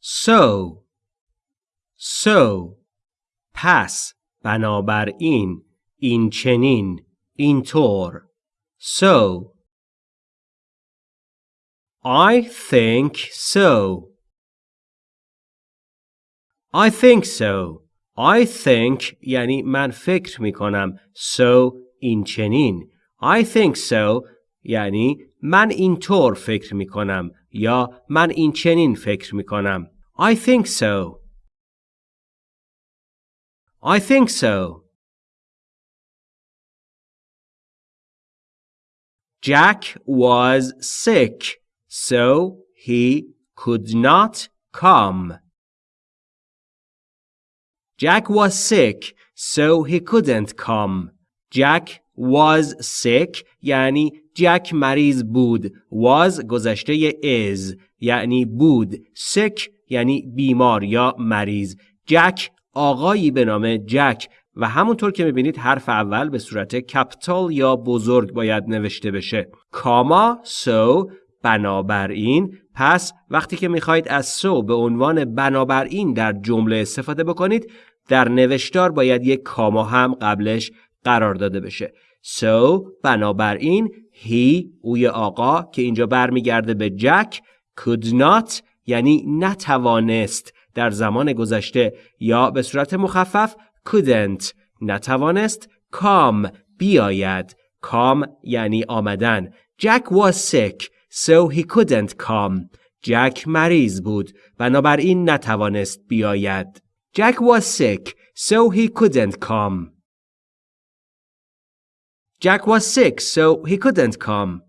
so so پس بنابراین این چنین اینطور so I think so. I think so. I think یعنی من فکر می کنم so این چنین. I think so یعنی من اینطور فکر می کنم یا من این چنین فکر می کنم I think so I think so Jack was sick so he could not come Jack was sick so he couldn't come. Jack was sick یعنی جک مریض بود. was گذشته is یعنی بود. sick یعنی بیمار یا مریض. جک آقایی به نام جک و همونطور که می‌بینید حرف اول به صورت کپتال یا بزرگ باید نوشته بشه. کاما سو بنابراین پس وقتی که می‌خواهید از سو به عنوان بنابراین در جمله استفاده بکنید در نوشتار باید یک کاما هم قبلش قرار داده بشه so بنابراین he اوی آقا که اینجا برمیگرده به جک could not یعنی نتوانست در زمان گذشته یا به صورت مخفف couldn't نتوانست come بیاید. Come یعنی آمدن. Jack was sick so he couldn't come جک مریض بود. بنابراین نتوانست بیاید. Jack was sick, so he couldn't come. Jack was sick, so he couldn't come.